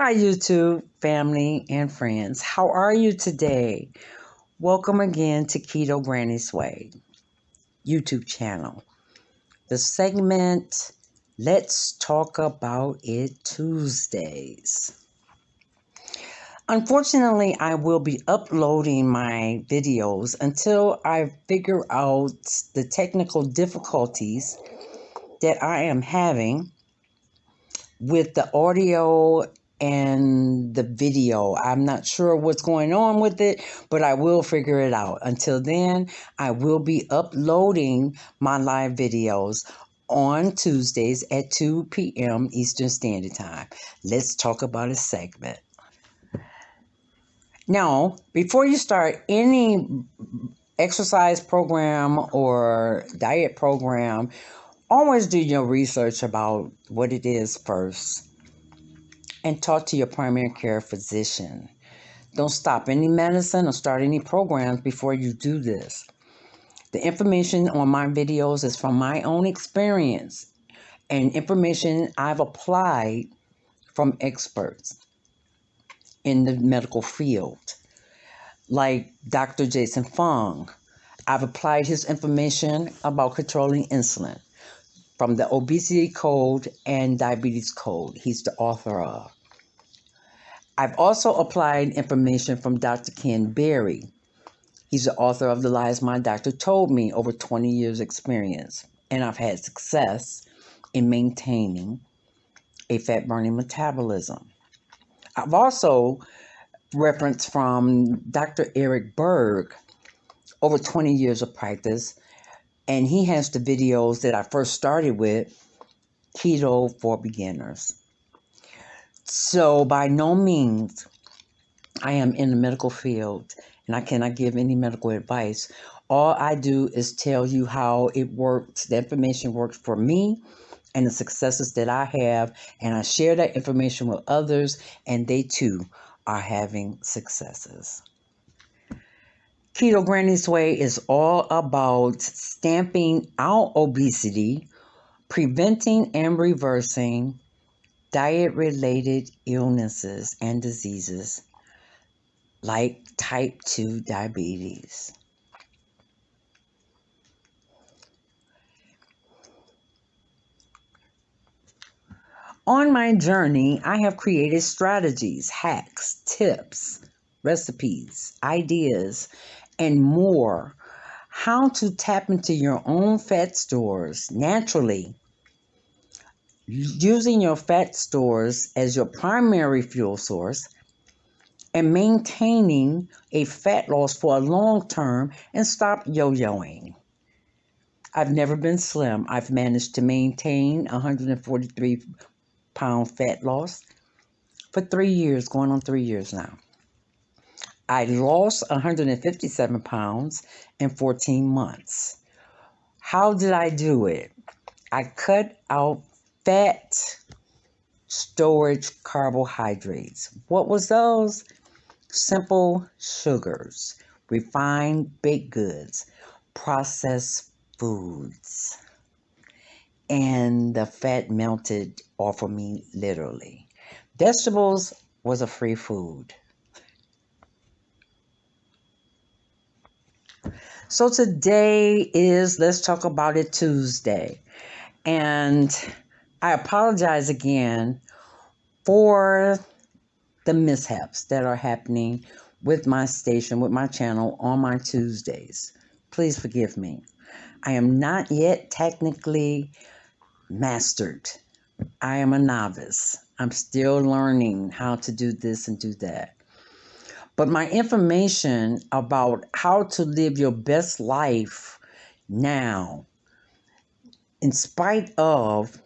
Hi, YouTube family and friends. How are you today? Welcome again to Keto Granny's Way YouTube channel. The segment Let's Talk About It Tuesdays. Unfortunately, I will be uploading my videos until I figure out the technical difficulties that I am having with the audio and the video. I'm not sure what's going on with it, but I will figure it out. Until then, I will be uploading my live videos on Tuesdays at 2 p.m. Eastern Standard Time. Let's talk about a segment. Now, before you start any exercise program or diet program, always do your research about what it is first and talk to your primary care physician. Don't stop any medicine or start any programs before you do this. The information on my videos is from my own experience and information I've applied from experts in the medical field, like Dr. Jason Fung. I've applied his information about controlling insulin from the Obesity Code and Diabetes Code. He's the author of. I've also applied information from Dr. Ken Berry. He's the author of The Lies My Doctor Told Me, over 20 years experience. And I've had success in maintaining a fat burning metabolism. I've also referenced from Dr. Eric Berg, over 20 years of practice, and he has the videos that I first started with, Keto for Beginners. So, by no means, I am in the medical field and I cannot give any medical advice. All I do is tell you how it works, the information works for me and the successes that I have, and I share that information with others, and they too are having successes. Keto Granny's Way is all about stamping out obesity, preventing and reversing diet related illnesses and diseases like type 2 diabetes. On my journey, I have created strategies, hacks, tips, recipes, ideas, and more. How to tap into your own fat stores naturally using your fat stores as your primary fuel source and maintaining a fat loss for a long term and stop yo yoing. I've never been slim. I've managed to maintain 143 pound fat loss for three years, going on three years now. I lost 157 pounds in 14 months. How did I do it? I cut out fat storage carbohydrates. What was those? Simple sugars, refined baked goods, processed foods. And the fat melted off of me literally. Vegetables was a free food. So today is Let's Talk About It Tuesday. And I apologize again for the mishaps that are happening with my station, with my channel on my Tuesdays. Please forgive me. I am not yet technically mastered. I am a novice. I'm still learning how to do this and do that. But my information about how to live your best life now, in spite of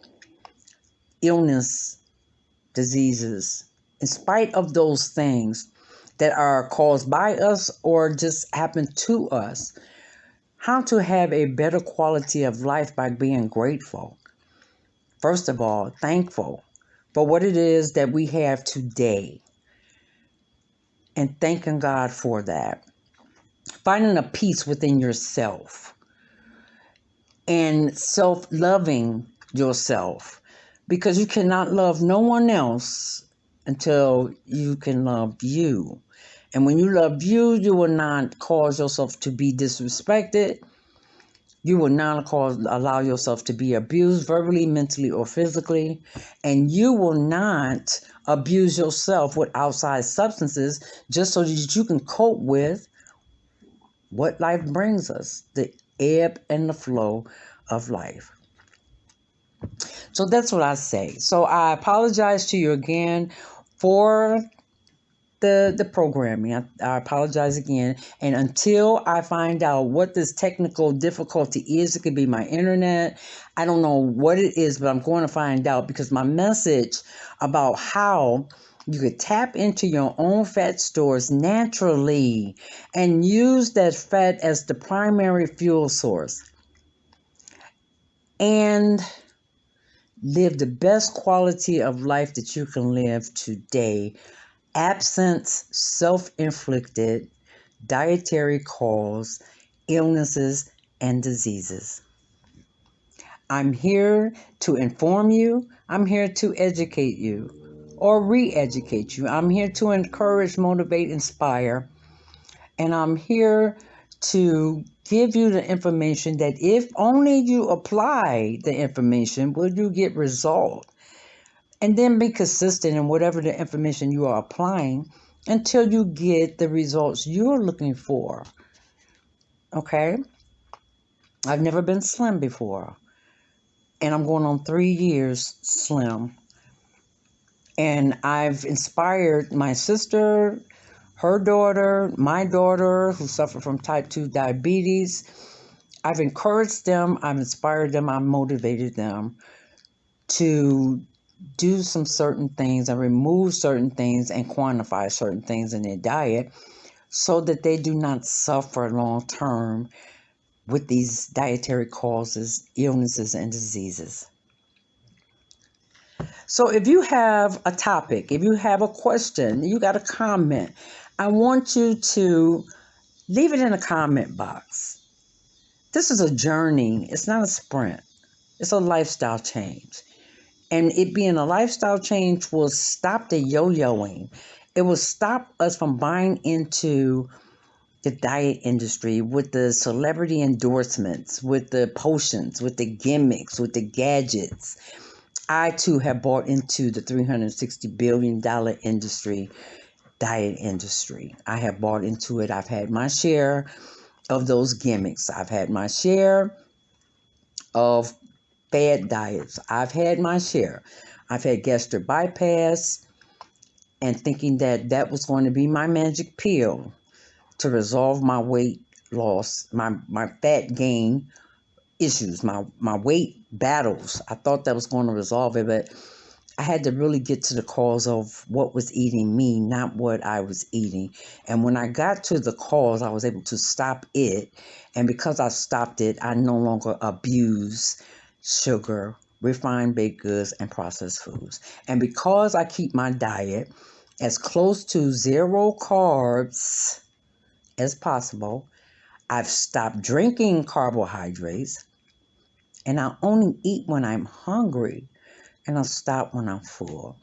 illness, diseases, in spite of those things that are caused by us or just happen to us, how to have a better quality of life by being grateful. First of all, thankful for what it is that we have today and thanking God for that. Finding a peace within yourself and self loving yourself because you cannot love no one else until you can love you. And when you love you, you will not cause yourself to be disrespected. You will not cause allow yourself to be abused verbally, mentally, or physically. And you will not abuse yourself with outside substances just so that you can cope with what life brings us, the ebb and the flow of life. So that's what I say. So I apologize to you again for the the programming. I, I, apologize again. And until I find out what this technical difficulty is, it could be my internet. I don't know what it is, but I'm going to find out because my message about how you could tap into your own fat stores naturally and use that fat as the primary fuel source. And live the best quality of life that you can live today, absent self inflicted dietary cause, illnesses, and diseases. I'm here to inform you, I'm here to educate you or re educate you. I'm here to encourage, motivate, inspire, and I'm here to give you the information that if only you apply the information, will you get result? And then be consistent in whatever the information you are applying until you get the results you're looking for. Okay? I've never been slim before. And I'm going on three years slim. And I've inspired my sister, her daughter, my daughter, who suffered from type 2 diabetes. I've encouraged them, I've inspired them, I've motivated them to do some certain things and remove certain things and quantify certain things in their diet so that they do not suffer long term with these dietary causes, illnesses, and diseases. So, if you have a topic, if you have a question, you got a comment, I want you to leave it in the comment box. This is a journey, it's not a sprint, it's a lifestyle change. And it being a lifestyle change will stop the yo yoing, it will stop us from buying into the diet industry with the celebrity endorsements, with the potions, with the gimmicks, with the gadgets. I too have bought into the $360 billion industry diet industry. I have bought into it. I've had my share of those gimmicks. I've had my share of bad diets. I've had my share. I've had gastric bypass and thinking that that was going to be my magic pill to resolve my weight loss, my, my fat gain issues, my, my weight battles. I thought that was going to resolve it, but I had to really get to the cause of what was eating me, not what I was eating. And when I got to the cause, I was able to stop it. And because I stopped it, I no longer abuse sugar, refined baked goods, and processed foods. And because I keep my diet as close to zero carbs as possible, I've stopped drinking carbohydrates and I only eat when I'm hungry and I'll stop when I'm full.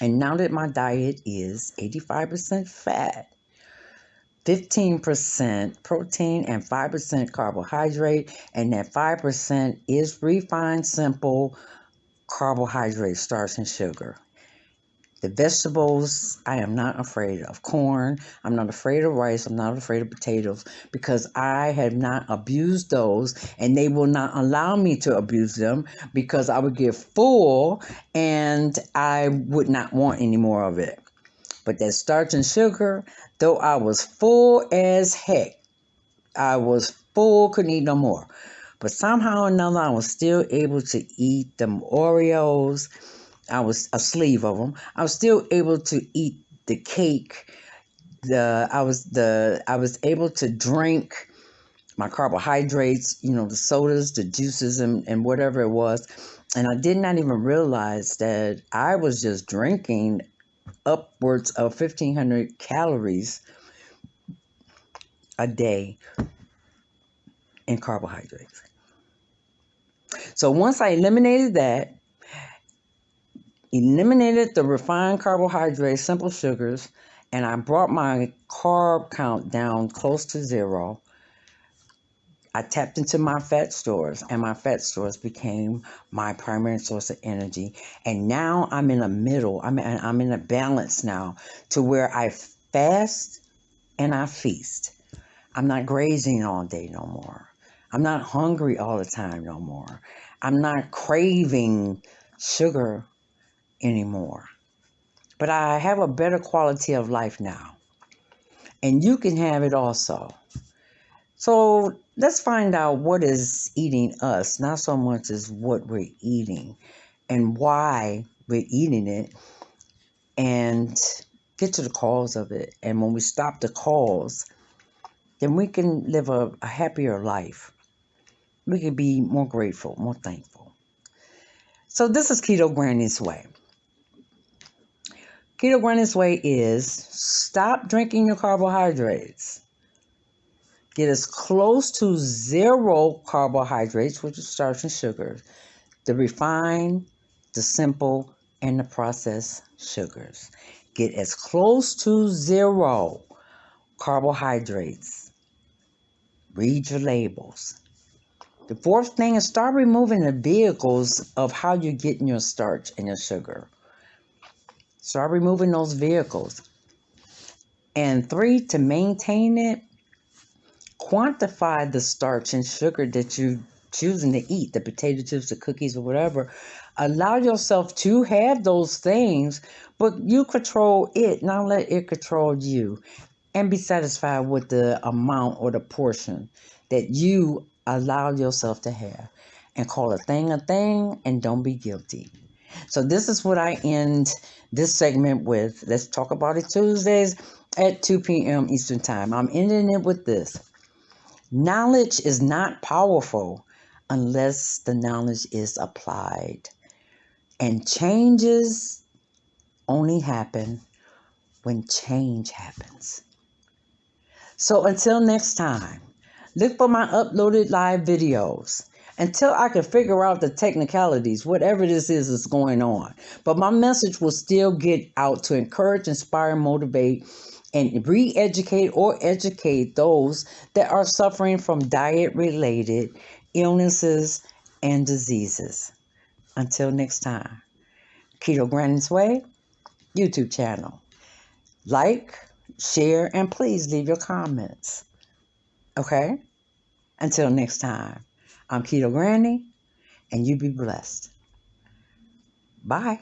And now that my diet is 85% fat, 15% protein, and 5% carbohydrate, and that 5% is refined, simple carbohydrate, starch, and sugar. The vegetables, I am not afraid of corn. I'm not afraid of rice. I'm not afraid of potatoes because I have not abused those and they will not allow me to abuse them because I would get full and I would not want any more of it. But that starch and sugar, though I was full as heck, I was full, couldn't eat no more. But somehow or another, I was still able to eat them Oreos I was a sleeve of them. I was still able to eat the cake. The I was the I was able to drink my carbohydrates, you know, the sodas, the juices, and, and whatever it was. And I did not even realize that I was just drinking upwards of 1,500 calories a day in carbohydrates. So once I eliminated that, eliminated the refined carbohydrates, simple sugars, and I brought my carb count down close to zero. I tapped into my fat stores, and my fat stores became my primary source of energy. And now I'm in a middle. I'm in, I'm in a balance now to where I fast and I feast. I'm not grazing all day no more. I'm not hungry all the time no more. I'm not craving sugar anymore. But I have a better quality of life now. And you can have it also. So let's find out what is eating us, not so much as what we're eating and why we're eating it, and get to the cause of it. And when we stop the cause, then we can live a, a happier life. We can be more grateful, more thankful. So this is Keto Granny's Way. Keto Granny's Way is stop drinking your carbohydrates. Get as close to zero carbohydrates, which is starch and sugars, the refined, the simple, and the processed sugars. Get as close to zero carbohydrates. Read your labels. The fourth thing is start removing the vehicles of how you're getting your starch and your sugar. Start removing those vehicles. And three, to maintain it, quantify the starch and sugar that you're choosing to eat, the potato chips, the cookies, or whatever. Allow yourself to have those things, but you control it, not let it control you. And be satisfied with the amount or the portion that you allow yourself to have. And call a thing a thing and don't be guilty. So this is what I end this segment with. Let's talk about it Tuesdays at 2 p.m. Eastern Time. I'm ending it with this. Knowledge is not powerful unless the knowledge is applied. And changes only happen when change happens. So until next time, look for my uploaded live videos until I can figure out the technicalities, whatever this is that's going on. But my message will still get out to encourage, inspire, motivate, and re educate or educate those that are suffering from diet related illnesses and diseases. Until next time, Keto Granny's Way YouTube channel. Like, share, and please leave your comments. Okay? Until next time. I'm Keto Granny, and you be blessed. Bye.